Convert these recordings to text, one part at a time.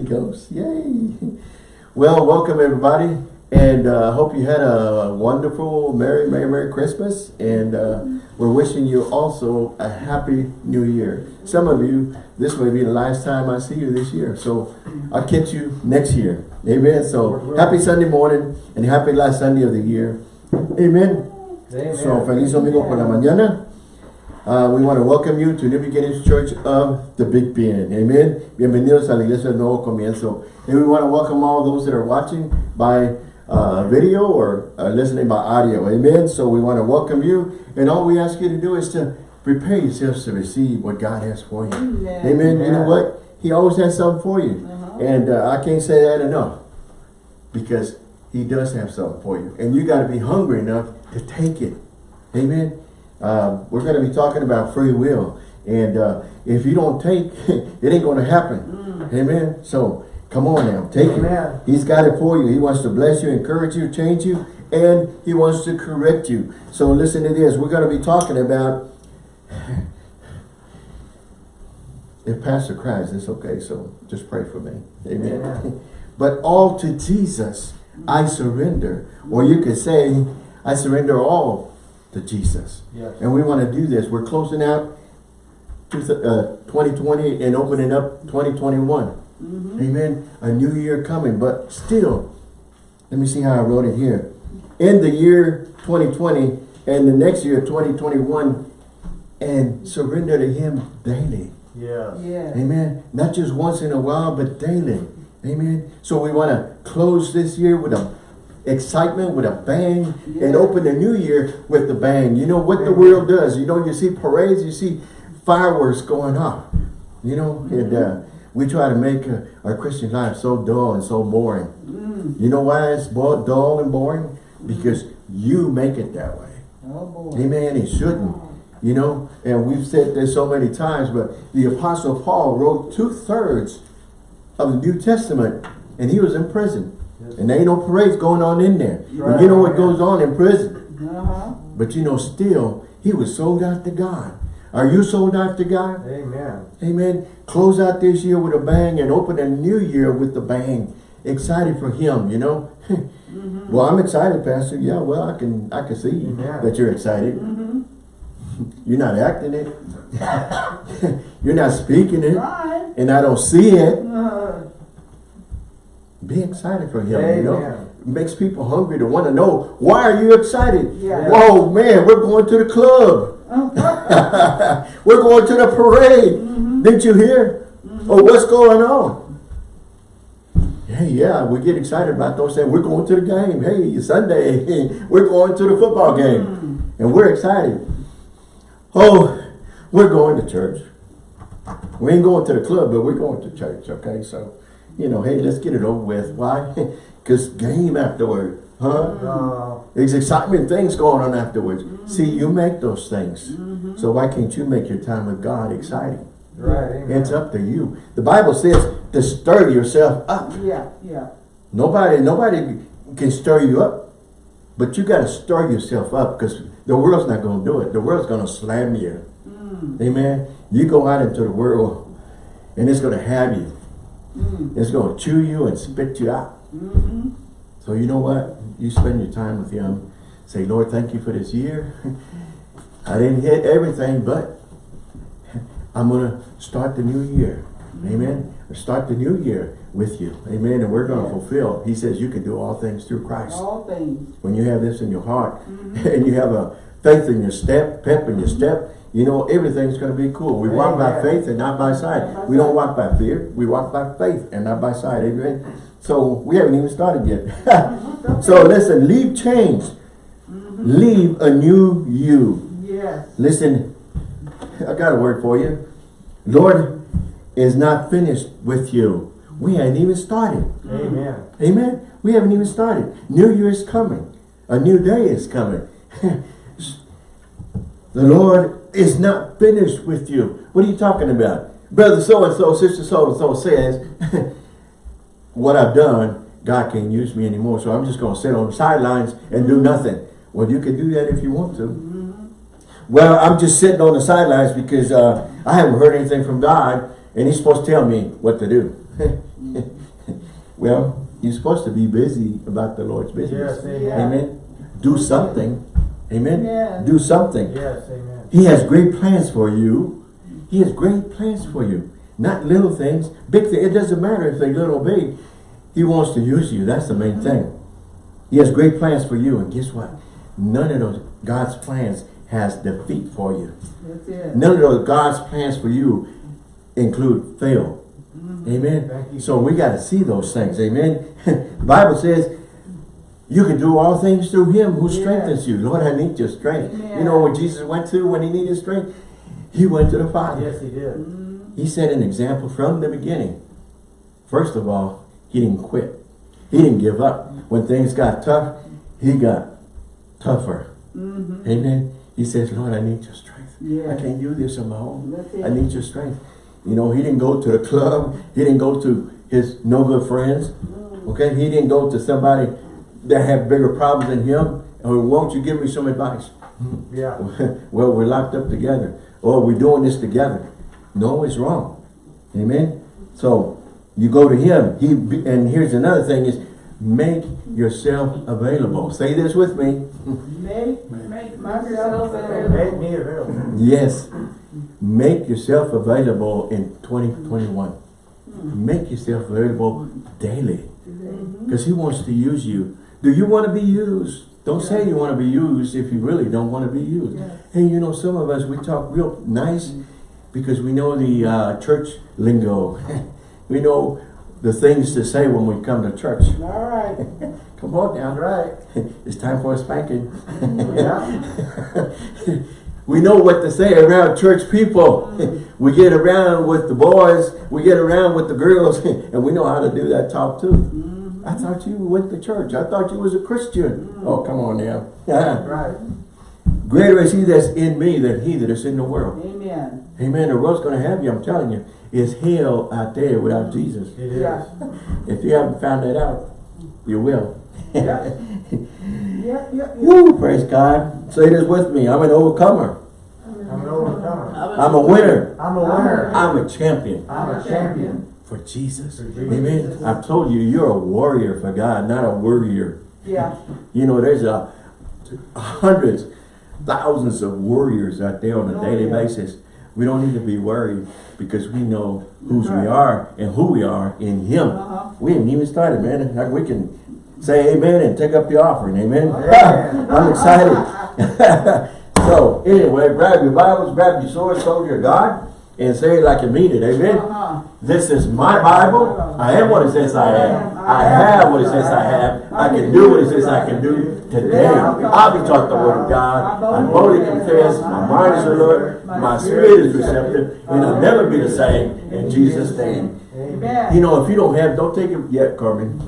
Ghost. Yay. Well, welcome everybody. And I uh, hope you had a wonderful, Merry, Merry, Merry Christmas. And uh, we're wishing you also a Happy New Year. Some of you, this may be the last time I see you this year. So I'll catch you next year. Amen. So happy Sunday morning and happy last Sunday of the year. Amen. Amen. So feliz domingo por la mañana. Uh, we want to welcome you to New Beginnings Church of the Big Bend. Amen. Bienvenidos a la Iglesia del Nuevo Comienzo. And we want to welcome all those that are watching by uh, video or uh, listening by audio. Amen. So we want to welcome you. And all we ask you to do is to prepare yourselves to receive what God has for you. Amen. Amen. You know what? He always has something for you. -huh. And uh, I can't say that enough. Because he does have something for you. And you got to be hungry enough to take it. Amen. Um, we're going to be talking about free will. And uh, if you don't take, it ain't going to happen. Mm. Amen. So come on now, take Amen. it. He's got it for you. He wants to bless you, encourage you, change you, and he wants to correct you. So listen to this. We're going to be talking about if Pastor cries, it's okay. So just pray for me. Amen. Amen. but all to Jesus I surrender. Or you could say, I surrender all to Jesus. Yes. And we want to do this. We're closing out uh, 2020 and opening up 2021. Mm -hmm. Amen. A new year coming. But still, let me see how I wrote it here. In the year 2020 and the next year 2021 and surrender to him daily. Yeah. yeah. Amen. Not just once in a while, but daily. Amen. So we want to close this year with a excitement with a bang yeah. and open the new year with the bang. You know what the world does. You know, you see parades, you see fireworks going off. You know, mm -hmm. and uh, we try to make uh, our Christian life so dull and so boring. Mm. You know why it's dull and boring? Because you make it that way. Oh, Amen. It shouldn't. You know, and we've said this so many times, but the Apostle Paul wrote two-thirds of the New Testament, and he was in prison. And there ain't no parades going on in there. Right. you know what goes on in prison. Uh -huh. But you know, still, he was sold out to God. Are you sold out to God? Amen. Amen. Close out this year with a bang and open a new year with a bang. Excited for him, you know? mm -hmm. Well, I'm excited, Pastor. Yeah, well, I can I can see yeah. that you're excited. Mm -hmm. You're not acting it. you're not speaking it. Right. And I don't see it. Uh -huh. Be excited for him, Amen. you know. It makes people hungry to want to know, why are you excited? Yeah. Whoa, man, we're going to the club. we're going to the parade. Mm -hmm. Didn't you hear? Mm -hmm. Oh, what's going on? Hey, yeah, we get excited about those things. We're going to the game. Hey, Sunday, we're going to the football game. Mm -hmm. And we're excited. Oh, we're going to church. We ain't going to the club, but we're going to church, okay? So you know, hey, let's get it over with. Why? Because game afterward, huh? Uh, There's excitement things going on afterwards. Mm -hmm. See, you make those things. Mm -hmm. So why can't you make your time with God exciting? Right. It's up to you. The Bible says to stir yourself up. Yeah, yeah. Nobody, nobody can stir you up, but you got to stir yourself up because the world's not going to do it. The world's going to slam you. Mm. Amen. You go out into the world, and it's going to have you. Mm. It's going to chew you and spit you out. Mm -hmm. So you know what? You spend your time with him. Say, Lord, thank you for this year. I didn't hit everything, but I'm going to start the new year. Amen. Start the new year with you. Amen. And we're going to fulfill. He says you can do all things through Christ. All things. When you have this in your heart -hmm. and you have a faith in your step, pep in your mm-hmm. step, you know, everything's going to be cool. We Amen. walk by faith and not by sight. We don't walk by fear. We walk by faith and not by sight. Amen. So we haven't even started yet. so listen, leave change. Mm -hmm. Leave a new you. Yes. Listen, I got a word for you. Lord is not finished with you. We haven't even started. Amen. Amen. We haven't even started. New Year is coming. A new day is coming. the Lord is not finished with you. What are you talking about? Brother so-and-so, sister so-and-so says, what I've done, God can't use me anymore, so I'm just going to sit on the sidelines and do nothing. Well, you can do that if you want to. Mm -hmm. Well, I'm just sitting on the sidelines because uh, I haven't heard anything from God, and he's supposed to tell me what to do. well, you're supposed to be busy about the Lord's business. Yes. Amen. Do something. Amen. Amen. Do something. Yes, amen. He has great plans for you. He has great plans for you. Not little things, big things. It doesn't matter if they're little or big. He wants to use you. That's the main thing. He has great plans for you. And guess what? None of those God's plans has defeat for you. That's it. None of those God's plans for you include fail. Mm-hmm. Amen. Thank you. So we got to see those things. Amen. the Bible says you can do all things through him who Yes. strengthens you. Lord, I need your strength. Amen. You know what Jesus went to when he needed strength? He went to the Father. Yes, he did. Mm-hmm. He set an example from the beginning. First of all, he didn't quit. He didn't give up. When things got tough, he got tougher. Mm-hmm. Amen. He says, Lord, I need your strength. Yeah. I can't do this on my own. I need your strength. You know, he didn't go to the club. He didn't go to his no good friends. Mm. Okay? He didn't go to somebody that have bigger problems than him. Or won't you give me some advice? Mm-hmm. Yeah. well, we're locked up together. Or we're doing this together. No, it's wrong. Amen? So, you go to him. He And here's another thing is, make yourself available. Say this with me. Make, make Myself myself Make me available. Yes. Make yourself available in 2021. Hmm. Make yourself available daily. Mm-hmm. Because he wants to use you. Do you want to be used? Don't say you want to be used if you really don't want to be used. Yes. Hey, you know, some of us, we talk real nice mm-hmm. because we know the uh, church lingo. we know the things to say when we come to church. All right. Come on now. Right. It's time for a spanking. Yeah. we know what to say around church people. Mm-hmm. we get around with the boys, we get around with the girls, and we know how to do that talk too. Mm-hmm. I thought you went to church. I thought you was a Christian. Mm. Oh, come on now. Right. Greater is he that's in me than he that is in the world. Amen. Amen. The world's going to have you, I'm telling you. It's hell out there without mm. Jesus. It Yeah. If you haven't found that out, you will. Yeah. Yeah, yeah, yeah. Woo, praise God. Say this with me. I'm an overcomer. I'm an overcomer. I'm a winner. I'm a winner. I'm a champion I'm a champion. For Jesus. Amen. I've told you, you're a warrior for God, not a worrier. Yeah. You know, there's a hundreds, thousands of warriors out there on a Oh, daily yeah. basis. We don't need to be worried because we know whose we are and who we are in Him. Uh-huh. We haven't even started, man. Like we can say amen and take up the offering. Amen. Amen. I'm excited. so, anyway, grab your Bibles, grab your sword, soldier of God, and say it like you mean it. Amen. Uh-huh. This is my Bible. I am what it says I am. I have what it says I have. I can do what it says I can do. Today, I'll be taught the word of God. I boldly confess. My mind is alert. My spirit is receptive. And I'll never be the same. In Jesus' name. Amen. You know, if you don't have, don't take it yet, Carmen.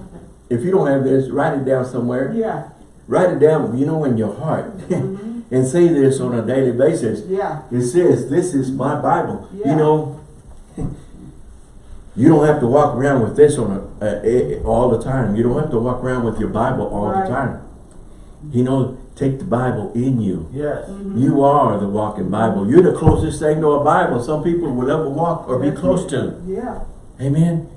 If you don't have this, write it down somewhere. Yeah. Write it down, you know, in your heart. and say this on a daily basis. Yeah. It says, this is my Bible. Yeah. You know, you don't have to walk around with this on a, a, a- all the time. You don't have to walk around with your Bible all Right. the time. You know, take the Bible in you. Yes. Mm-hmm. You are the walking Bible. You're the closest thing to a Bible some people will ever walk or be close to. Yeah. Amen.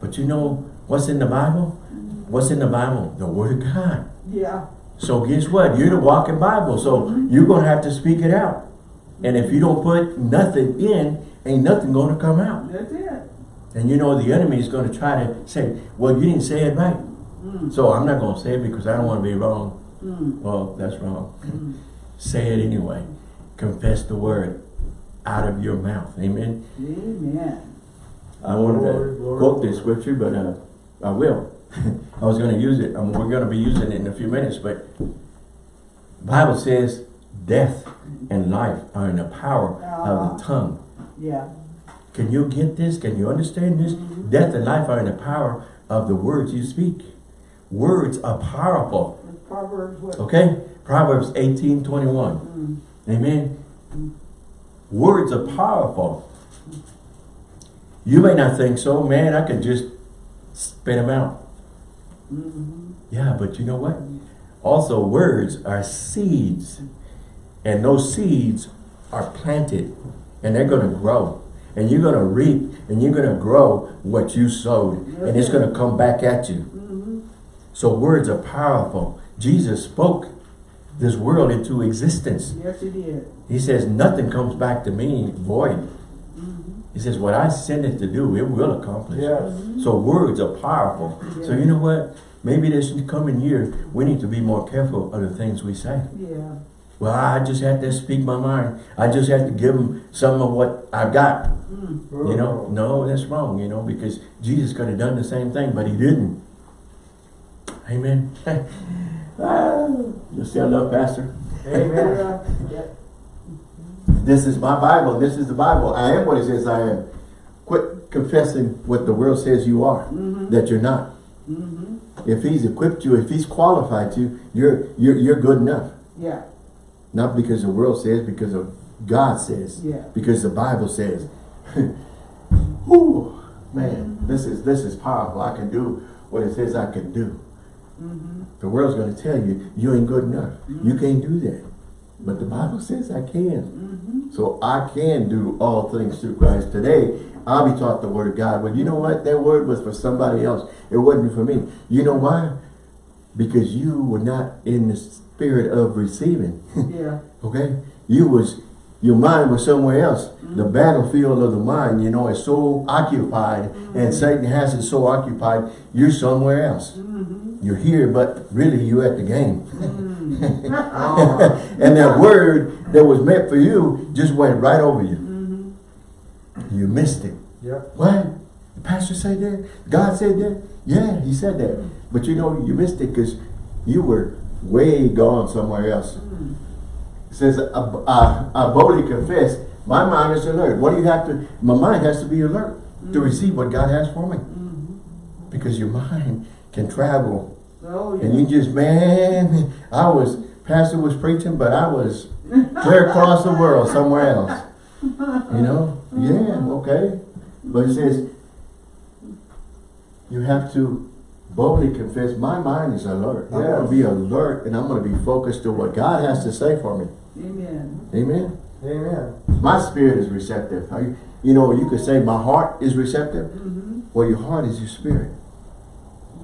But you know what's in the Bible? Mm-hmm. What's in the Bible? The Word of God. Yeah. So guess what? You're the walking Bible. So you're going to have to speak it out. And if you don't put nothing in, ain't nothing going to come out. That's it. And you know the enemy is going to try to say, well, you didn't say it right. So I'm not going to say it because I don't want to be wrong. Mm. Well, that's wrong. say it anyway. Confess the word out of your mouth. Amen. Amen. I wanted to quote this scripture, but uh, I will. I was going to use it. Um, we're going to be using it in a few minutes, but Bible says death and life are in the power of the ah. tongue. Yeah. Can you get this? Can you understand this? Mm-hmm. Death and life are in the power of the words you speak. Words are powerful. Proverbs what? Okay? Proverbs 18, 21. Mm. Amen. Mm. Words are powerful. You may not think so. Man, I could just spit them out. Mm-hmm. Yeah, but you know what? Also, words are seeds. And those seeds are planted. And they're going to grow. And you're going to reap and you're going to grow what you sowed. And it's going to come back at you. Mm-hmm. So words are powerful. Jesus spoke this world into existence. Yes, it is. He says, nothing comes back to me void. He says, what I send it to do, it will accomplish. Yes. So words are powerful. So you know what? Maybe this coming year, we need to be more careful of the things we say. Yeah. Well, I just had to speak my mind. I just had to give them some of what I've got. Mm. You know, no, that's wrong, you know, because Jesus could have done the same thing, but he didn't. Amen. ah, you still love Pastor? Amen. This is my Bible. This is the Bible. I am what it says I am. Quit confessing what the world says you are, Mm-hmm. that you're not. Mm-hmm. If he's equipped you, if he's qualified you, you're, you're, you're good enough. Yeah. Not because the world says, because of God says. Yeah. Because the Bible says. Whew, man, this is this is powerful. I can do what it says I can do. Mm-hmm. The world's going to tell you, you ain't good enough. You can't do that. But the Bible says I can. Mm-hmm. So I can do all things through Christ. Today, I'll be taught the word of God. But you know what? That word was for somebody else. It wasn't for me. You know why? Because you were not in the spirit of receiving. Yeah. Okay? You was, your mind was somewhere else. The battlefield of the mind, you know, is so occupied and Satan has it so occupied, you're somewhere else. Mm-hmm. You're here, but really you're at the game. Mm-hmm. and that word that was meant for you just went right over you. Mm-hmm. You missed it. Yep. What? The pastor said that? God said that? Yeah, he said that. But you know, you missed it because you were way gone somewhere else. Mm-hmm. It says, I, I, I boldly confess, my mind is alert. What do you have to, my mind has to be alert to receive what God has for me. Mm-hmm. Because your mind can travel. Oh, yeah. And you just, man, I was, pastor was preaching, but I was clear across the world somewhere else. You know? Yeah, okay. But it says, you have to boldly confess, my mind is alert. I'm going to be alert and I'm going to be focused to what God has to say for me. Amen. Amen? Amen. My spirit is receptive. You know, you could say my heart is receptive. Mm-hmm. Well, your heart is your spirit.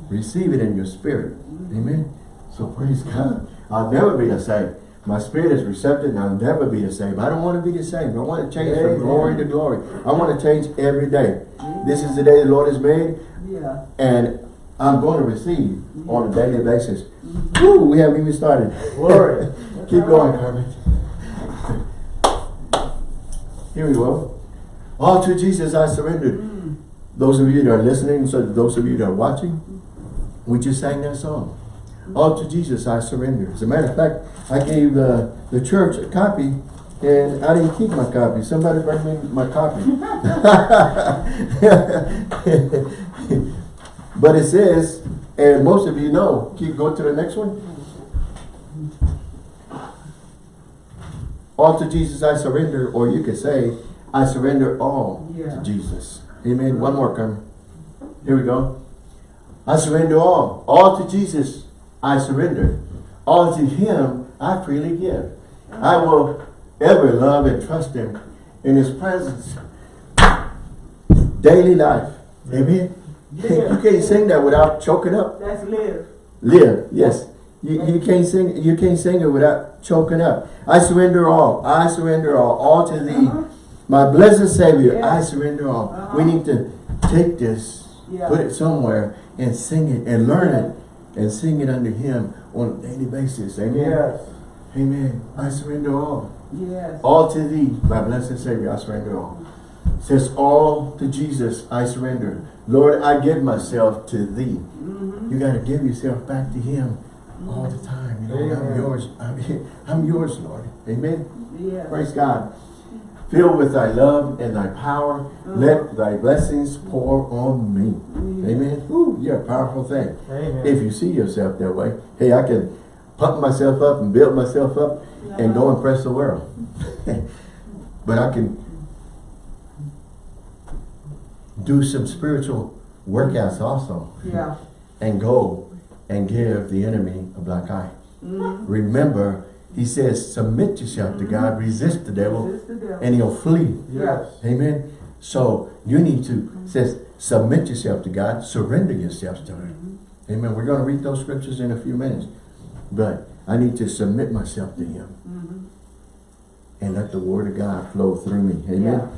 Receive it in your spirit. Amen. So praise God. I'll never be the same. My spirit is receptive and I'll never be the same. I don't want to be the same. I want to change from glory to glory. I want to change every day. This is the day the Lord has made Yeah. and I'm going to receive on a daily basis. Woo, we haven't even started. Glory. Keep going, Carmen. Here we go. All to Jesus I surrendered. Mm. Those of you that are listening, so those of you that are watching, we just sang that song. All to Jesus I surrender. As a matter of fact, I gave uh, the church a copy and I didn't keep my copy. Somebody bring me my copy. but it says, and most of you know, keep going to the next one. All to Jesus I surrender, or you could say, I surrender all Yeah. to Jesus. Amen. One more, Carmen. Here we go. I surrender all. All to Jesus I surrender. All to Him I freely give. I will ever love and trust Him in His presence. Daily life. Amen. Yeah. You can't sing that without choking up. That's live. Live, yes. You, you can't sing you can't sing it without choking up. I surrender all. I surrender all. All to thee. Uh-huh. My blessed Savior, Yeah. I surrender all. Uh-huh. We need to take this, Yeah. put it somewhere, and sing it, and learn it, and sing it under Him on a daily basis. Amen. Yes. Amen. I surrender all. Yes. All to thee, my blessed Savior, I surrender all. Says all to Jesus, I surrender. Lord, I give myself to thee. Mm-hmm. You got to give yourself back to Him all the time. You know, I'm yours. I'm, I'm yours, Lord. Amen. Yes. Praise God. Filled with thy love and thy power, mm-hmm. let thy blessings pour on me. Mm-hmm. Amen. Ooh, you're a powerful thing. Amen. If you see yourself that way, hey, I can pump myself up and build myself up and go uh-huh. impress the world. but I can do some spiritual workouts also Yeah. and go and give the enemy a black eye. Mm-hmm. Remember, he says, submit yourself to God, mm-hmm. resist the devil, Resist the devil. and he'll flee. Yes. Amen. So you need to, says, submit yourself to God, surrender yourself to Him. Mm-hmm. Amen. We're going to read those scriptures in a few minutes. But I need to submit myself to Him. Mm-hmm. And let the Word of God flow through me. Amen.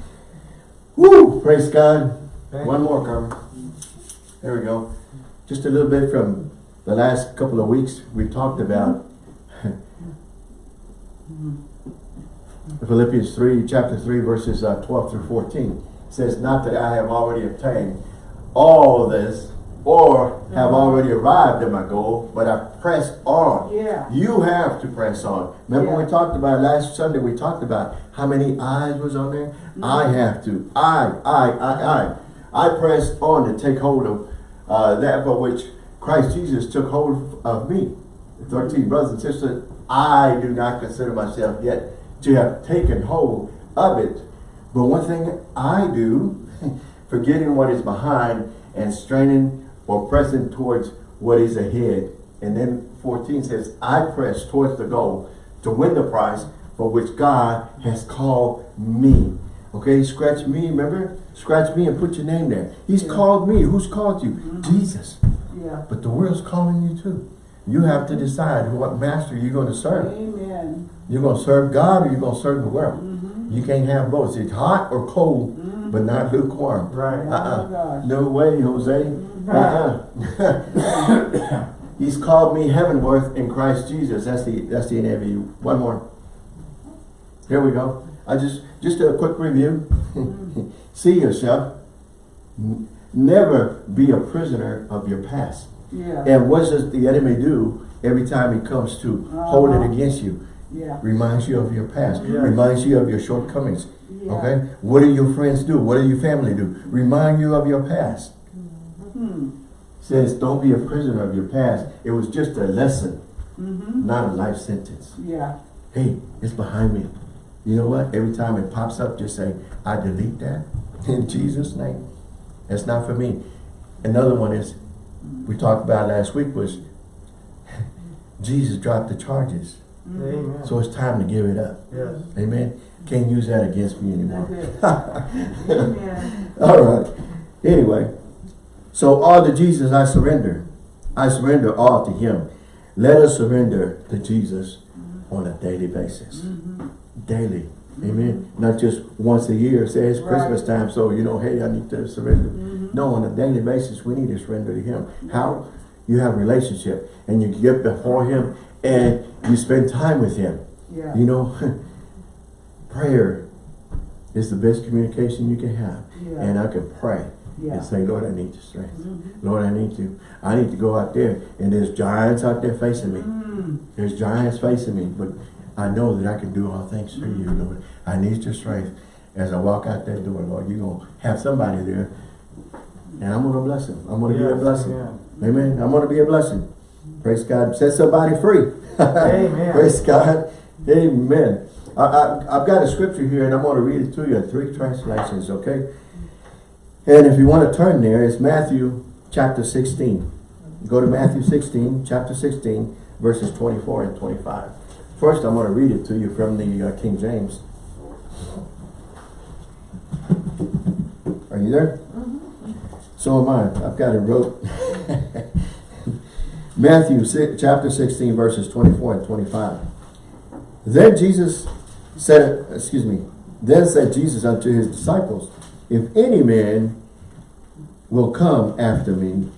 Woo! Praise God. Thank One more, Carmen. There we go. Just a little bit from the last couple of weeks, we talked about Philippians 3, chapter 3, verses uh, 12 through 14. Says, Not that I have already obtained all this or have already arrived at my goal, but I press on. Yeah. You have to press on. Remember we talked about last Sunday, we talked about how many eyes was on there? I have to. I, I, I, I. I press on to take hold of uh, that for which Christ Jesus took hold of me. 13 brothers and sisters, I do not consider myself yet to have taken hold of it. But one thing I do, forgetting what is behind and straining or pressing towards what is ahead. And then 14 says, I press towards the goal to win the prize for which God has called me. Okay, scratch me, remember? Scratch me and put your name there. He's Yeah. called me. Who's called you? Mm-hmm. Jesus. Yeah. But the world's calling you too. You have to decide what master you're going to serve. Amen. You're going to serve God or you're going to serve the world. Mm-hmm. You can't have both. It's hot or cold, but not lukewarm. Right. Uh-uh. Oh. No way, Jose. Uh-uh. He's called me heavenworth in Christ Jesus. That's the that's the NIV. One more. Here we go. I just just a quick review. See yourself. Never be a prisoner of your past. Yeah. And what does the enemy do every time he comes to hold it Uh-huh. against you? Yeah. Reminds you of your past. Yeah. Reminds you of your shortcomings. Yeah. Okay? What do your friends do? What do your family do? Remind you of your past. Hmm. Says don't be a prisoner of your past. It was just a lesson, Mm-hmm. not a life sentence. Yeah. Hey, it's behind me. You know what? Every time it pops up, just say, I delete that in Jesus' name. That's not for me. Another one is, we talked about last week was, Jesus dropped the charges. Amen. So it's time to give it up. yes. Amen. Can't use that against me anymore. Amen. All right. Anyway, so all to Jesus I surrender. I surrender all to him. Let us surrender to Jesus on a daily basis. Mm-hmm. Daily. Amen. Not just once a year. Say it's Christmas time, so you know, hey, I need to surrender. Mm-hmm. No, on a daily basis, we need to surrender to him. How? You have a relationship and you get before him and you spend time with him. Yeah. You know, prayer is the best communication you can have. Yeah. And I can pray Yeah. and say, Lord, I need your strength. Mhm. Lord, I need to. I need to go out there and there's giants out there facing me. Mm. There's giants facing me, but I know that I can do all things through you, Lord. I need your strength. As I walk out that door, Lord, you're going to have somebody there and I'm going to bless him. I'm going to be a blessing. amen. Amen. I'm going to be a blessing. Praise God. Set somebody free. Amen. Praise God. Amen. I, I, I've got a scripture here and I'm going to read it to you in three translations, okay? And if you want to turn there, it's Matthew chapter 16. Go to Matthew 16, chapter 16, verses 24 and 25. First, I'm going to read it to you from the uh, King James. Are you there? So am I. I've got it wrote. Matthew si- chapter 16, verses 24 and 25. Then Jesus said, excuse me, then said Jesus unto his disciples, If any man will come after me,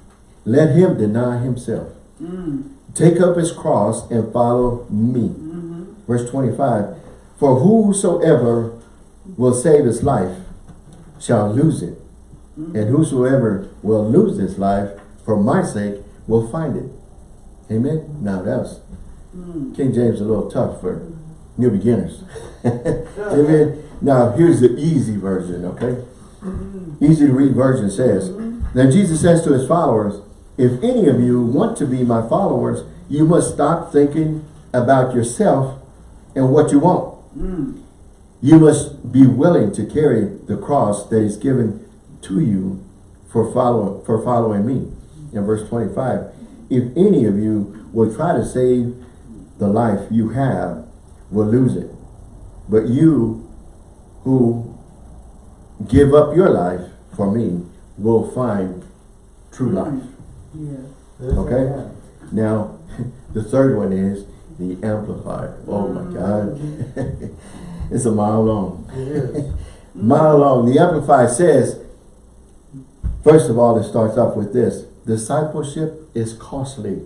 let him deny himself. Mm. Take up his cross and follow me. Mhm. Verse 25, For whosoever will save his life shall lose it. And whosoever will lose this life for my sake will find it. Amen? Now that's Mm. King James is a little tough for new beginners. Amen. Now here's the easy version, okay? Easy to read version says, Then Jesus says to his followers, If any of you want to be my followers, you must stop thinking about yourself and what you want. Mm. You must be willing to carry the cross that is given to you for follow, for following me. In verse 25, if any of you will try to save the life you have, will lose it. But you who give up your life for me will find true mm-hmm. life. Yes. Yes, Okay. Now, the third one is the Amplified. Oh my mm-hmm. God. it's a mile long. It is. Mile long. The Amplified says, first of all, it starts off with this. Discipleship is costly.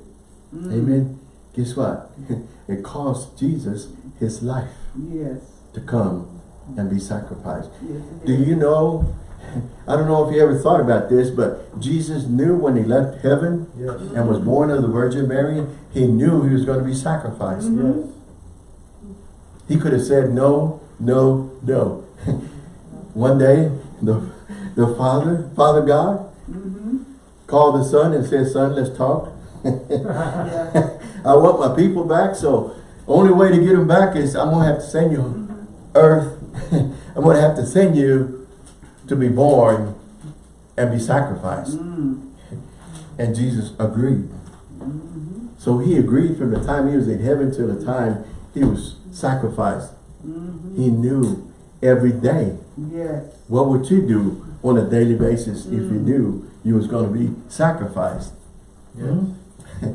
Mm. Amen. Guess what? It cost Jesus his life Yes. to come and be sacrificed. Yes. Do you know, I don't know if you ever thought about this, but Jesus knew when he left heaven Yes. and was born of the Virgin Mary, he knew he was going to be sacrificed. Yes. He could have said no, no, no. One day, the, the Father, Father God, Mm-hmm. called the Son and said, Son, let's talk. I want my people back, so the only way to get them back is I'm going to have to send you earth. I'm going to have to send you to be born and be sacrificed. Mm. And Jesus agreed. Mm-hmm. So he agreed from the time he was in heaven till the time he was sacrificed. Mm-hmm. He knew every day. Yes. What would you do on a daily basis if you Mm. knew you was going to be sacrificed? Yes.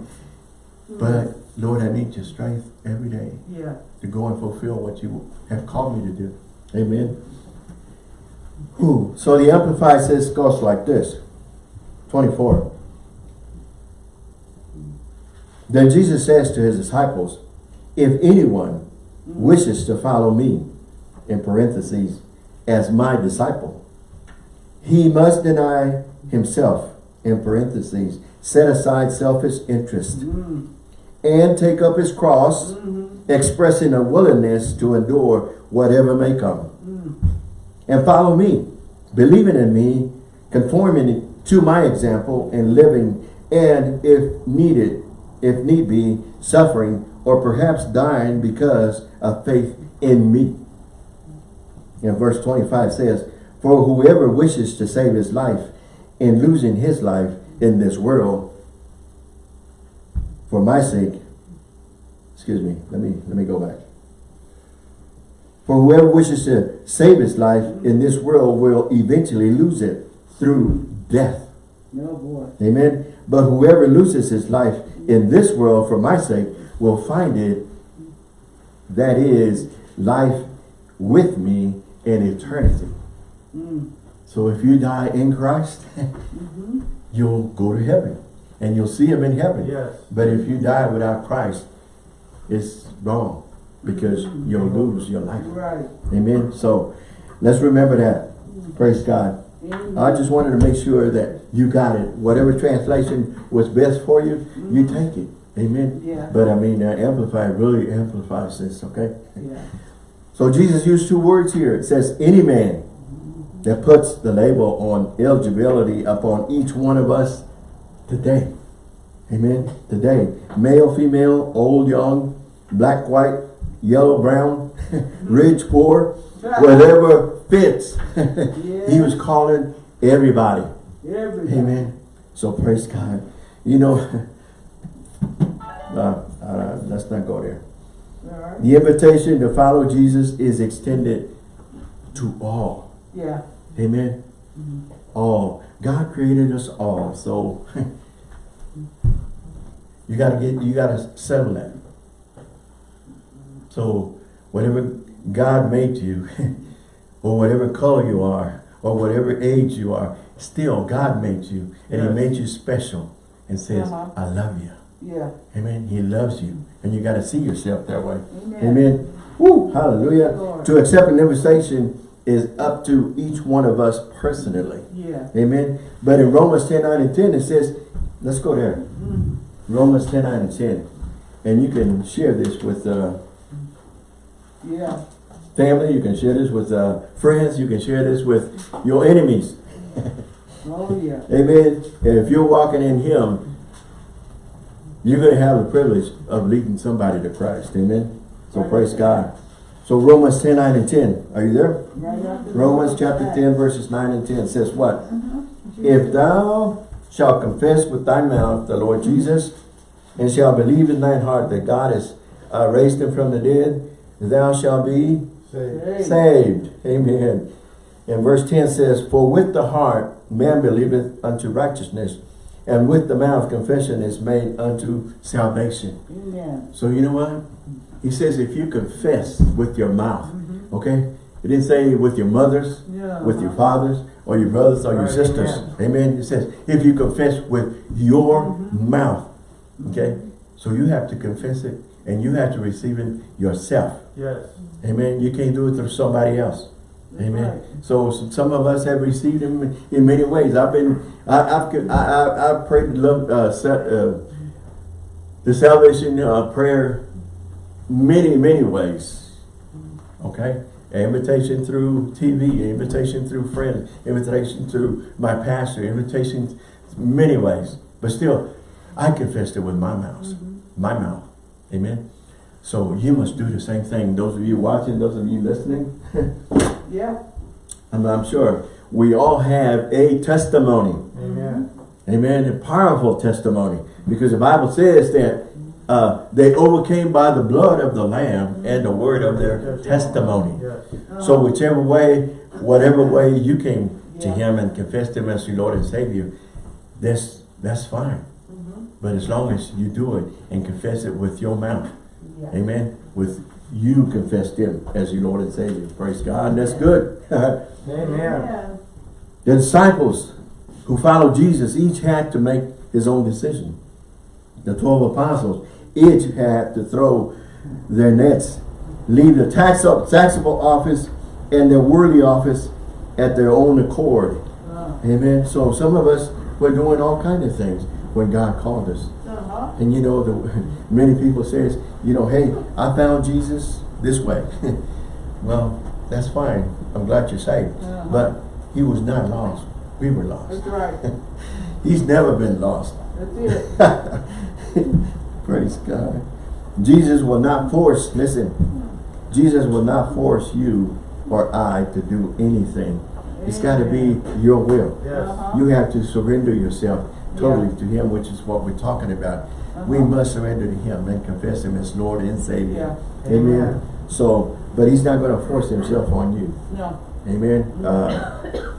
But Lord, I need your strength every day Yeah. to go and fulfill what you have called me to do. Amen. Whew. So the Amplified says goes like this. 24. Then Jesus says to his disciples, if anyone wishes to follow me, in parentheses, as my disciple, he must deny himself, in parentheses, set aside selfish interest, Mm. and take up his cross, Mm-hmm. expressing a willingness to endure whatever may come. Mm. And follow me, believing in me, conforming to my example, and living, and if needed, if need be, suffering, or perhaps dying because of faith in me. And verse 25 says, For whoever wishes to save his life in losing his life in this world, for my sake, excuse me, let me let me go back. For whoever wishes to save his life in this world will eventually lose it through death. No boy. Amen. But whoever loses his life in this world for my sake will find it. That is life with me in eternity. Mm. So if you die in Christ, Mm-hmm. you'll go to heaven and you'll see him in heaven. Yes. But if you die without Christ, it's wrong because you'll lose your life. Right. Amen. So let's remember that. Praise God. Amen. I just wanted to make sure that you got it. Whatever translation was best for you, you take it. Amen. Yeah. But I mean, uh, Amplify really amplifies this, okay? Yeah. So Jesus used two words here. It says, any man that puts the label on eligibility upon each one of us today. Amen. Today. Male, female, old, young, black, white, yellow, brown, rich, poor, whatever fits. he was calling everybody. Everybody. Amen. So praise God. You know, uh, uh, let's not go there. Right. The invitation to follow Jesus is extended to all. Yeah. Amen. Mhm. All. God created us all. So you gotta get you gotta settle that. So whatever God made you, or whatever color you are, or whatever age you are, still God made you. And Yes. he made you special and says, Uh-huh. I love you. Yeah. Amen. He loves you. And you gotta see yourself that way. Amen. Amen. Woo, hallelujah. Lord. To accept an invitation is up to each one of us personally. Yeah. Amen. But in Romans 10, 9 and 10, it says, let's go there. Mm. Romans 10, 9 and 10. And you can share this with uh, Yeah. family, you can share this with uh, friends, you can share this with your enemies. Oh yeah. Amen. And if you're walking in Him, you're going to have the privilege of leading somebody to Christ. Amen. So praise God. So Romans 10, 9 and 10. Are you there? Romans chapter 10 verses 9 and 10 says what? If thou shalt confess with thy mouth the Lord Jesus, and shalt believe in thine heart that God has uh, raised him from the dead, thou shalt be Say. Hey. saved. Amen. And verse 10 says, For with the heart man believeth unto righteousness, and with the mouth confession is made unto salvation. Amen. So you know what? He says if you confess with your mouth, mm-hmm. okay? He didn't say with your mothers, Yeah. with your fathers, or your brothers, or your Right, sisters. Amen. It says if you confess with your mm-hmm. mouth, okay? Mm-hmm. So you have to confess it, and you have to receive it yourself. Yes. Amen. You can't do it through somebody else. Amen. right. So some of us have received him in many ways. I've been, I, I've, I, I, I've prayed the love, uh, uh, the salvation uh, prayer many, many ways. Okay? Invitation through TV, invitation through friends, invitation through my pastor, invitation many ways. But still, I confessed it with my mouth. My mouth. Amen. So you must do the same thing. Those of you watching, those of you listening, Yeah. and I'm sure we all have a testimony. Amen. Amen. A powerful testimony. Because the Bible says that uh, they overcame by the blood of the Lamb and the word of their testimony. So whichever way, whatever way you came to Him and confessed Him as your Lord and Savior, that's, that's fine. But as long as you do it and confess it with your mouth, amen, with you confessed Him as your Lord and Savior. Praise God. And that's good. Amen. The disciples who followed Jesus each had to make his own decision. The 12 apostles each had to throw their nets, leave the tax taxable office and their worldly office at their own accord. Uh, Amen. So some of us were doing all kinds of things when God called us. And you know, the, many people says, you know, hey, I found Jesus this way. well, that's fine. I'm glad you're saved. Uh-huh. But he was not lost. We were lost. That's right. He's never been lost. That's it. Praise God. Jesus will not force, listen, Jesus will not force you or I to do anything. It's got to be your will. Yes. Uh-huh. You have to surrender yourself totally Yeah. to Him, which is what we're talking about. We must surrender to Him and confess Him as Lord and Savior. Yeah. Amen. Amen. So, but He's not going to force Himself on you. No. Amen. Uh,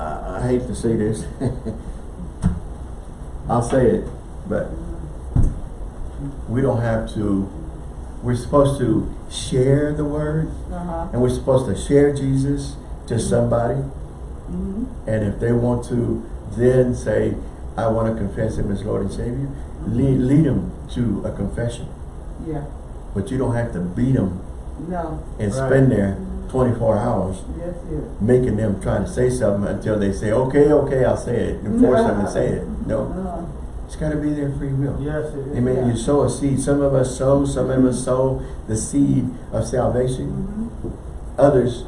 I, I hate to say this. I'll say it, but we don't have to, we're supposed to share the word Uh-huh. and we're supposed to share Jesus to somebody. Mm-hmm. And if they want to then say, I want to confess him as Lord and Savior, lead, lead them to a confession. Yeah. But you don't have to beat them No. and Right. spend there 24 hours That's it. making them try to say something until they say, okay, okay, I'll say it, and force them to say it. No, Uh, it's got to be their free will. Yes, it is. Amen. Yeah. You sow a seed. Some of us sow, some of us sow the seed of salvation. mhm. Others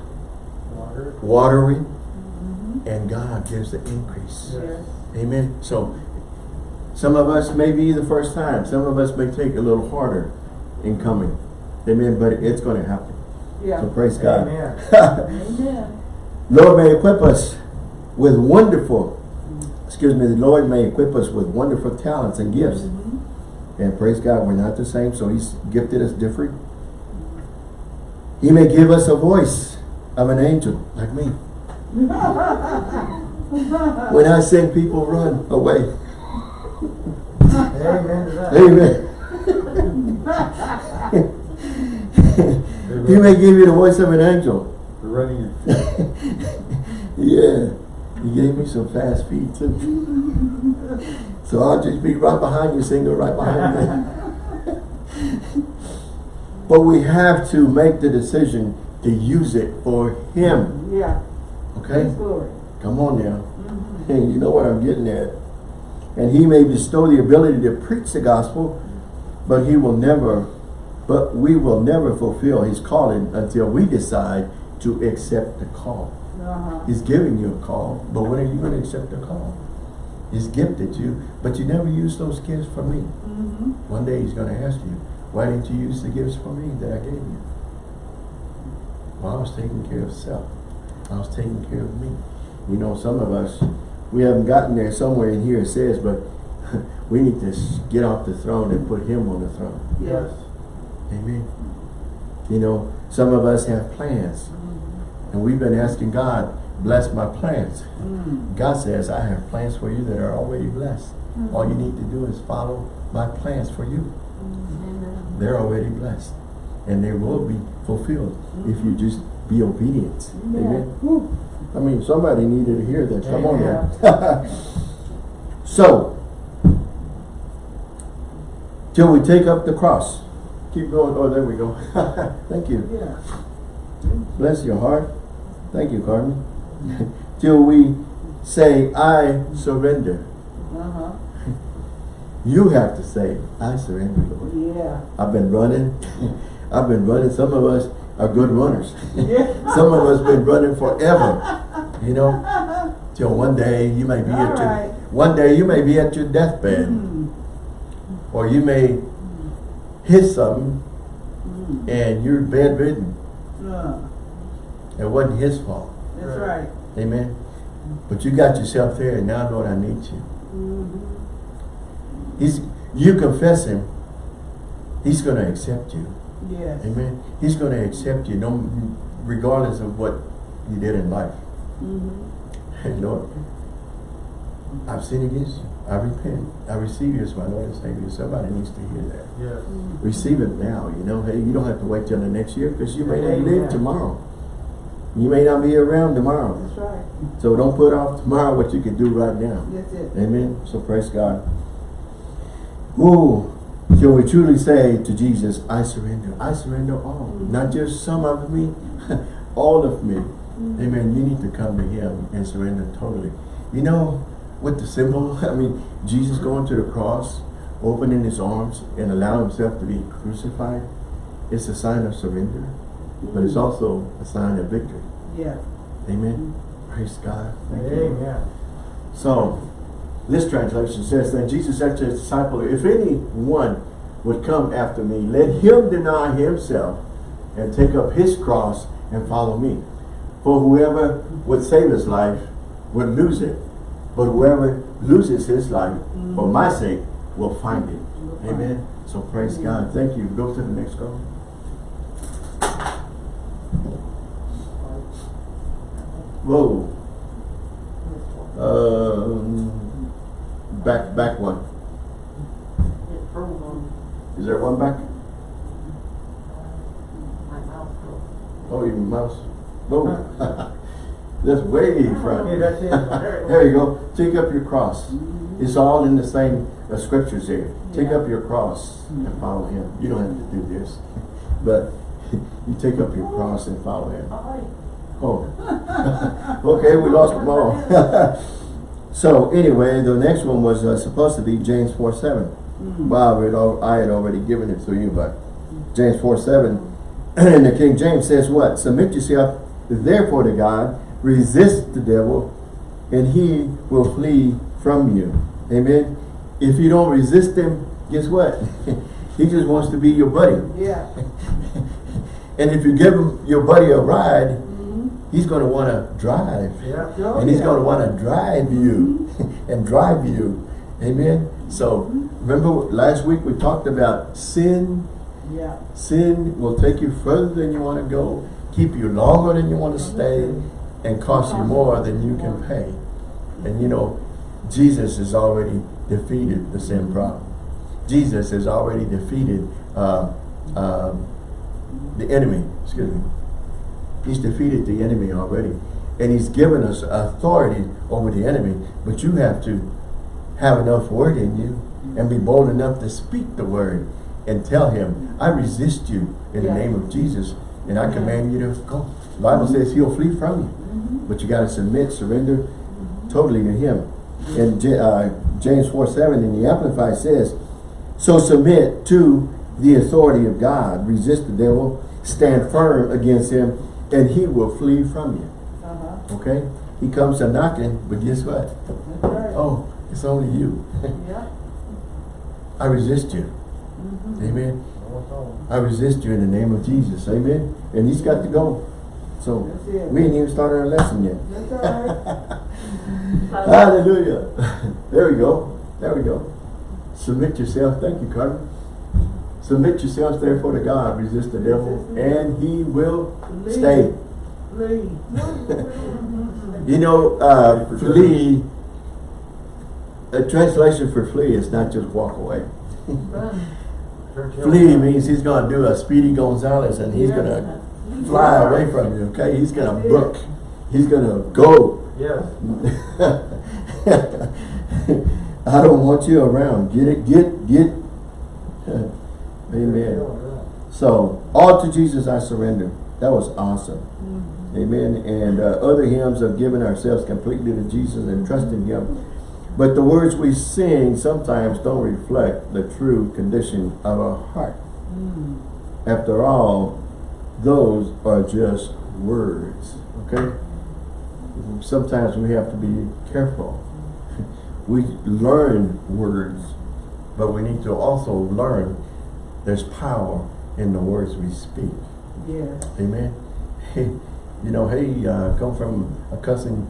Water. watering, Mhm. and God gives the increase. Yes. Amen. So some of us may be the first time. Some of us may take a little harder in coming. Amen. But it's going to happen. Yeah. So praise God. Amen. Amen. Lord may equip us with wonderful, excuse me, the Lord may equip us with wonderful talents and gifts. Mhm. And praise God, we're not the same, so He's gifted us different. He may give us a voice of an angel, like me. When I sing, people run away. Amen. Amen. he may give you the voice of an angel. running Yeah. He gave me some fast feet too. So I'll just be right behind you, single right behind me. but we have to make the decision to use it for him. Yeah. Okay? Come on now. Mhm. You know what I'm getting at. And he may bestow the ability to preach the gospel, but he will never, but we will never fulfill his calling until we decide to accept the call. Uh-huh. He's giving you a call, but when are you going to accept the call? He's gifted you, but you never use those gifts for me. Mhm. One day he's going to ask you, why didn't you use the gifts for me that I gave you? Well, I was taking care of self. I was taking care of me. You know, some of us, we haven't gotten there somewhere in here it says, but we need to get off the throne and put him on the throne. Yes. Amen. You know, some of us have plans. And we've been asking God, bless my plans. Mm. God says, I have plans for you that are already blessed. All you need to do is follow my plans for you. Amen. They're already blessed. And they will be fulfilled if you just be obedient. Amen. Woo. I mean, somebody needed to hear that. Come on now. so, till we take up the cross. Keep going. Oh, there we go. Thank you. Yeah. Bless your heart. Thank you, Carmen. till we say, I surrender. Uh-huh. You have to say, I surrender, Lord. Yeah. I've been running. I've been running. Some of us are good runners. Some of us been running forever. You know, till one day you may be at your one day you may be at your deathbed, Mm. or you may hit something Mm. and you're bedridden. Uh, It wasn't his fault. That's right. Amen. But you got yourself there, and now Lord, I need you. Mm-hmm. He's you confess him. He's going to accept you. Yes. Amen. He's going to accept you, no, regardless of what you did in life. Mm-hmm. Hey, Lord, I've sinned against you. I repent. I receive you as my Lord and Savior. Somebody needs to hear that. Yes. Receive it now. You know, hey, you don't have to wait till the next year because you may not Amen. live tomorrow. You may not be around tomorrow. That's right. So don't put off tomorrow what you can do right now. That's it. Amen. So praise God. Ooh, shall we truly say to Jesus, I surrender. I surrender all. Not just some of me, all of me. Mhm. Amen. You need to come to him and surrender totally. You know, with the symbol, I mean, Jesus going to the cross, opening his arms and allowing himself to be crucified, it's a sign of surrender, but it's also a sign of victory. Yeah. Amen. Praise God. Thank you. Amen. So, this translation says, Then Jesus said to his disciple, If anyone would come after me, let him deny himself and take up his cross and follow me. For whoever would save his life would lose it. But whoever loses his life for my sake will find it. Amen. So praise God. Thank you. Go to the next go. Whoa. Um, back, back one. Is there one back? Oh, your mouse. Whoa. That's way in front. That's it. there you go. Take up your cross. It's all in the same uh, scriptures there. Take Yeah. up your cross and follow him. You don't have to do this. But you take up your cross and follow him. Oh. okay, we lost them all. So anyway, the next one was uh, supposed to be James 4 7. Mm. Well, I had al- I had already given it to you, but James 4 7 and the King James says what? Submit yourself therefore to God, resist the devil, and he will flee from you. Amen. If you don't resist him, guess what? he just wants to be your buddy. Yeah. And if you give him your buddy a ride. He's going to want to drive. Yeah. Oh, and he's yeah. going to want to drive you and drive you. Amen. So remember last week we talked about sin. Yeah. Sin will take you further than you want to go, keep you longer than you want to stay, and cost you more than you can pay. And you know, Jesus has already defeated the sin problem. Jesus has already defeated uh, um, the enemy. Excuse me. He's defeated the enemy already. And he's given us authority over the enemy. But you have to have enough word in you and be bold enough to speak the word and tell him, I resist you in Yeah. the name of Jesus. And I command you to go. The Bible says he'll flee from you. Mm-hmm. But you got to submit, surrender totally to him. And uh, James 4 7 in the Amplified says, So submit to the authority of God. Resist the devil. Stand firm against him. And he will flee from you. Uh-huh. Okay? He comes a knocking, but guess what? That's right. Oh, it's only you. Yeah. I resist you. Mm-hmm. Amen. No. I resist you in the name of Jesus. Amen. And he's got to go. So it. we ain't even started our lesson yet. That's all right. Hallelujah. There we go. There we go. Submit yourself. Thank you, Carter. Submit yourselves therefore to God. Resist the devil and he will Leave. stay. Flee. You know, uh, flee, a translation for flee is not just walk away. Run. Turn tail. Flee means he's gonna do a Speedy Gonzales and he's Yeah. gonna fly away from you, okay? He's gonna That's it. book. He's gonna go. Yes. I don't want you around. Get it, get, get. Amen. So, all to Jesus I surrender. That was awesome. Mm-hmm. Amen. And uh, other hymns of giving ourselves completely to Jesus and trusting Him. But the words we sing sometimes don't reflect the true condition of our heart. Mm. After all, those are just words. Okay? Sometimes we have to be careful. We learn words, but we need to also learn there's power in the words we speak. Yeah. Amen. Hey, you know, hey, uh, come from a cousin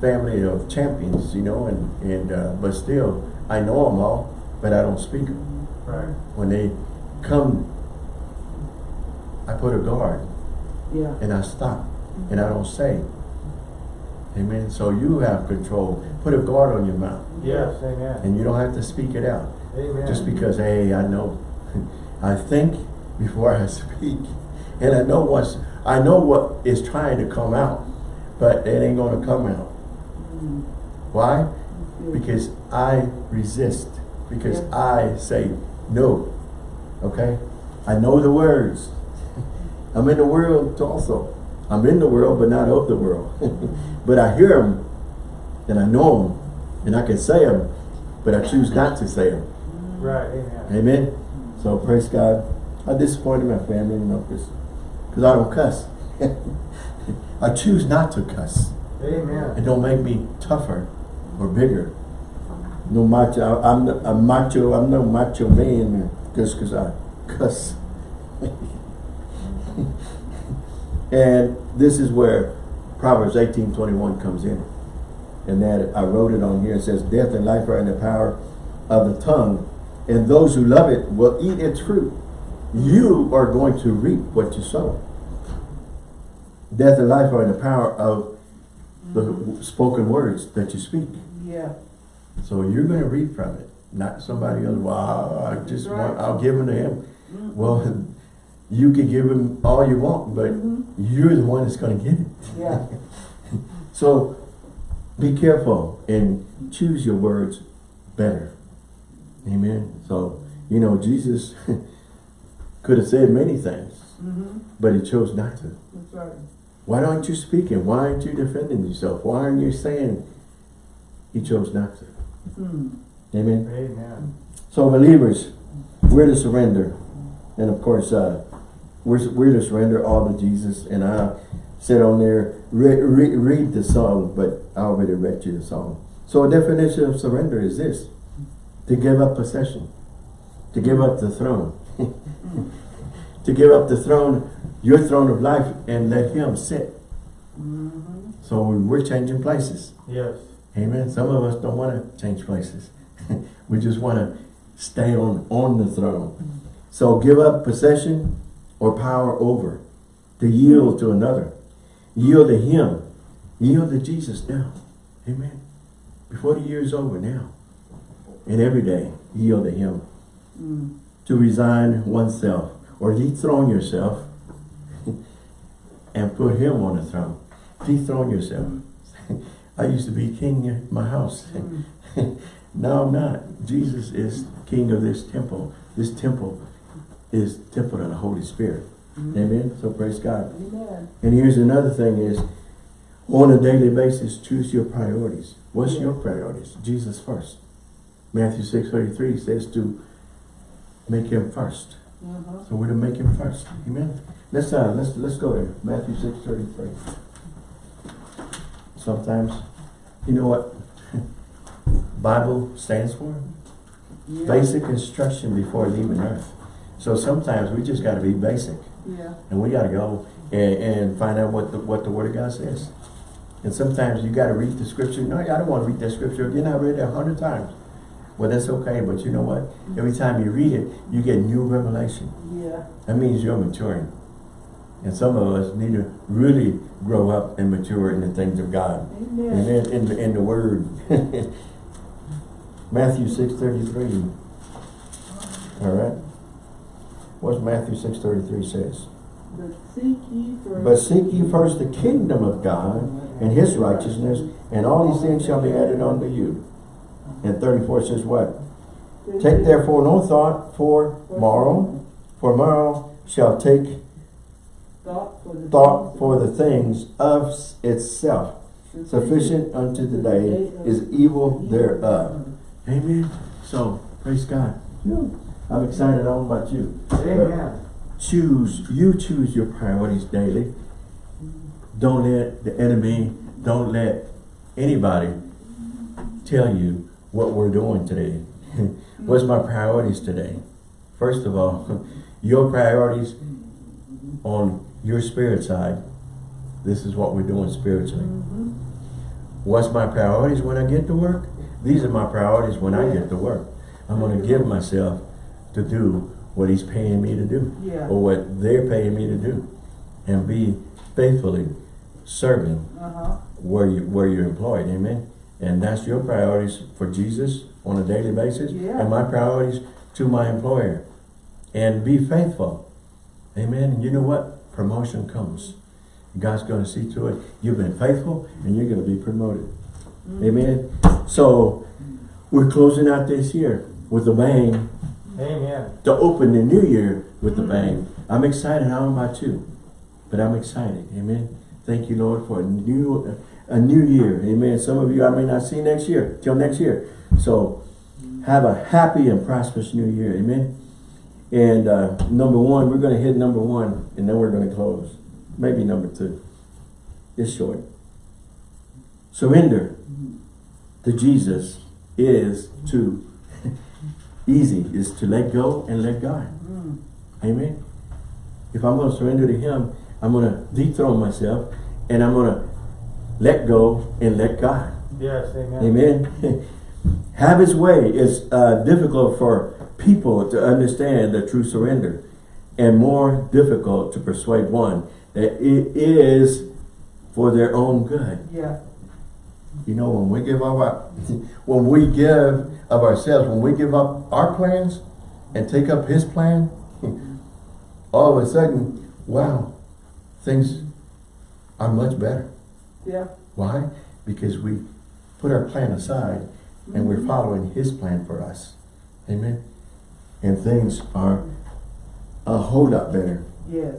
family of champions, you know, and, and uh, but still, I know them all, but I don't speak them. Right. When they come, I put a guard Yeah. and I stop and I don't say. Amen. So you have control. Put a guard on your mouth Yes, amen. and you don't have to speak it out. Amen. Just because, hey, I know, I think before I speak. And I know what's, I know what is trying to come out, but it ain't gonna come out. Mm. Why? Because I resist. Because Yeah. I say no. Okay? I know the words. I'm in the world also. I'm in the world, but not of the world. but I hear them, and I know them, and I can say them, but I choose not to say them. Right, amen. Amen. So praise God. I disappointed my family, you know, because I don't cuss. I choose not to cuss. Amen. It don't make me tougher or bigger. No macho. I- I'm a macho. I'm no macho man just because I cuss. and this is where Proverbs 18:21 comes in. And that I wrote it on here. It says, "Death and life are in the power of the tongue, and those who love it will eat its fruit." You are going to reap what you sow. Death and life are in the power of the spoken words that you speak. Yeah. So you're going to reap from it, not somebody else. Well, I just Right. want, I'll give them to him. Well, you can give him all you want, but Mhm. you're the one that's going to get it. Yeah. So be careful and choose your words better. Amen. So, you know, Jesus could have said many things, Mm-hmm. but he chose not to. That's right. Why aren't you speaking? Why aren't you defending yourself? Why aren't you saying? He chose not to. Mm. Amen. Amen. So believers, we're to surrender. And of course, uh, we're, we're to surrender all to Jesus. And I said on there, re re read the song, but I already read you the song. So a definition of surrender is this. To give up possession. To give up the throne. to give up the throne, your throne of life, and let him sit. Mm-hmm. So we're changing places. Yes. Amen. Some of us don't want to change places. we just want to stay on, on the throne. So give up possession or power over. To yield to another. Yield to him. Yield to Jesus now. Amen. Before the year is over now. And every day, yield to him. Mm. To resign oneself or dethrone yourself and put him on the throne. Dethrone yourself. I used to be king in my house. Mm. no, I'm not. Jesus is king of this temple. This temple is temple of the Holy Spirit. Amen. So praise God. Amen. And here's another thing is, on a daily basis, choose your priorities. What's Yeah. your priorities? Jesus first. Matthew 6.33 says to make him first. Uh-huh. So we're to make him first. Amen. Let's uh let's let's go there. Matthew six thirty three. Sometimes, you know what Bible stands for? Yeah. Basic instruction before leaving earth. So sometimes we just gotta be basic Yeah. and we gotta go and, and find out what the what the word of God says. And sometimes you gotta read the scripture. No, I don't want to read that scripture again. I read it a hundred times. Well, that's okay, but you know what? Every time you read it, you get new revelation. Yeah. That means you're maturing. And some of us need to really grow up and mature in the things of God. Amen. Amen. In the, in the word. Matthew six thirty-three. All right. What's Matthew six thirty-three says? But seek. But seek ye first the kingdom of God and his righteousness, and all these things shall be added unto you. And thirty-four says what? Take therefore no thought for morrow, for morrow shall take Thought for the. thought for the things of itself. Sufficient unto the day is evil thereof. Amen. So, praise God. I'm excited. I don't know about you. Amen. Choose, you choose your priorities daily. Don't let the enemy, don't let anybody tell you what we're doing today. What's my priorities today? First of all, your priorities on your spirit side. This is what we're doing spiritually. Mm-hmm. What's my priorities when I get to work? These are my priorities when I get to work. I'm going to give myself to do what he's paying me to do Yeah. or what they're paying me to do and be faithfully serving Uh-huh. where you where you're employed amen and that's your priorities for Jesus on a daily basis Yeah. and my priorities to my employer and be faithful amen and you know what promotion comes God's going to see to it you've been faithful and you're going to be promoted mm-hmm. amen so we're closing out this year with a bang Amen. to open the new year with a mm-hmm. bang. I'm excited. I don't know about you, but I'm excited. Amen. Thank you, Lord, for a new a new year. Amen. Some of you I may not see next year till next year. So have a happy and prosperous new year. Amen. And uh, number one, we're going to hit number one, and then we're going to close. Maybe number two. It's short. Surrender to Jesus is to easy is to let go and let God. Amen. If I'm going to surrender to Him, I'm going to dethrone myself and I'm going to let go and let God. Yes, amen. Amen. Have His way. It's uh, difficult for people to understand the true surrender and more difficult to persuade one that it is for their own good. Yeah. You know, when we give up our, when we give of ourselves, when we give up our plans and take up his plan, all of a sudden, wow, things are much better. Yeah. Why? Because we put our plan aside and we're following his plan for us. Amen. And things are a whole lot better. Yes.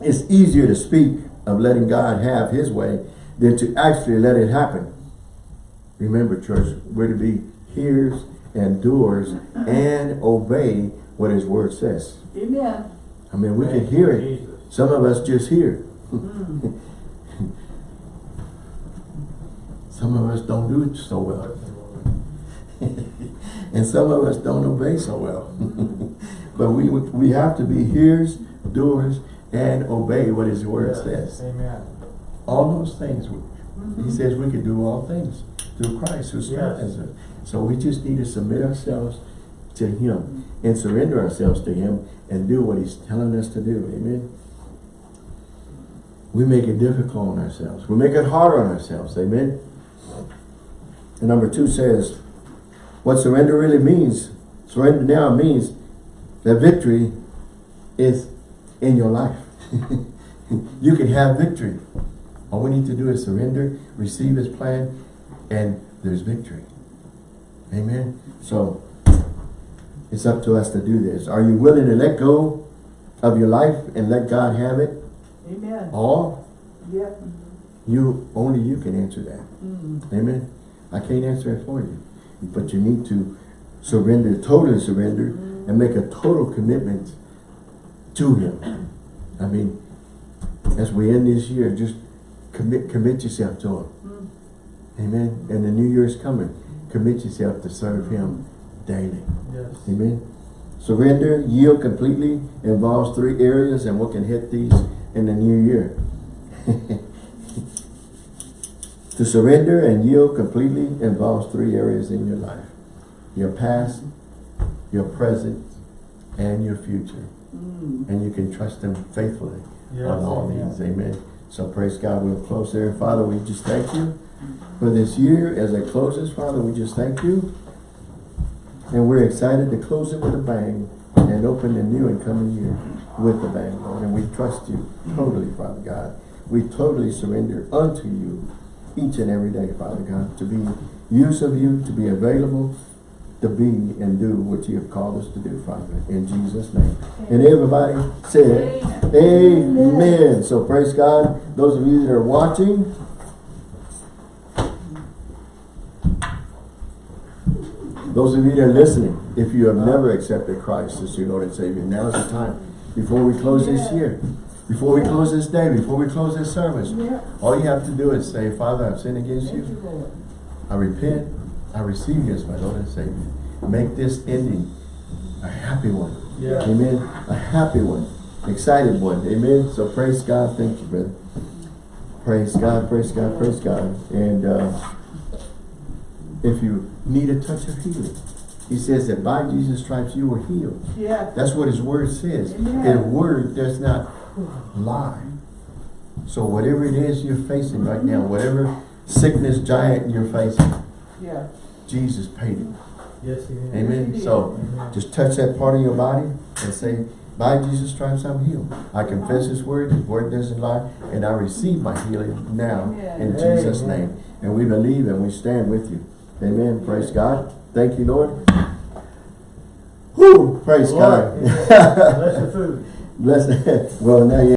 It's easier to speak of letting God have his way than to actually let it happen. Remember, church, we're to be hearers and doers and obey what his word says. Amen. I mean, we can hear it. Jesus. Some of us just hear. Mm. Some of us don't do it so well. and some of us don't obey so well. but we we have to be hearers, doers, and obey what his word Yes, says. Amen. All those things. He says we can do all things through Christ who strengthens us. So we just need to submit ourselves to him and surrender ourselves to him and do what he's telling us to do. Amen. We make it difficult on ourselves. We make it hard on ourselves. Amen. And number two says, what surrender really means, surrender now means that victory is in your life. you can have victory. All we need to do is surrender, receive his plan, and there's victory. Amen. So it's up to us to do this. Are you willing to let go of your life and let God have it Amen. all? Yep. You only you can answer that. Mm. Amen. I can't answer it for you. But you need to surrender, totally surrender, and make a total commitment to him. I mean, as we end this year, just commit commit yourself to him. Mm. Amen. And the new year is coming. Commit yourself to serve him daily. Yes. Amen. Surrender, yield completely involves three areas and we can hit these in the new year. to surrender and yield completely involves three areas in your life. Your past, your present, and your future. Mm. And you can trust him faithfully Yes, on all amen. these, amen. So praise God, we'll close there. Father, we just thank you for this year as it closes, Father, we just thank you. And we're excited to close it with a bang and open the new and coming year with a bang, Lord. And we trust you totally, Father God. We totally surrender unto you each and every day, Father God, to be use of you, to be available, to be and do what you have called us to do, Father, in Jesus' name. And everybody said, Amen. So praise God. Those of you that are watching, those of you that are listening, if you have never accepted Christ as your Lord and Savior, now is the time. Before we close this year, before we close this day, before we close this service, Yeah. all you have to do is say, Father, I've sinned against Thank you. you, Lord. I repent. I receive you as my Lord and Savior. Make this ending a happy one. Yeah. Amen. A happy one. Excited one. Amen. So praise God. Thank you, brother. Praise God. Praise God. Praise God. And uh, if you need a touch of healing, he says that by Jesus' stripes you were healed. Yeah. That's what his word says. Amen. And word does not lie. So whatever it is you're facing right now, whatever sickness giant you're facing, Yeah. Jesus paid it. Yes, he is. Amen. So Amen. just touch that part of your body and say, by Jesus stripes I'm healed. I confess his word, his word doesn't lie, and I receive my healing now in Amen. Jesus' name. And we believe and we stand with you. Amen. Praise God. Thank you, Lord. Whew, praise Lord, God. amen. Bless your food. Bless. Well, now you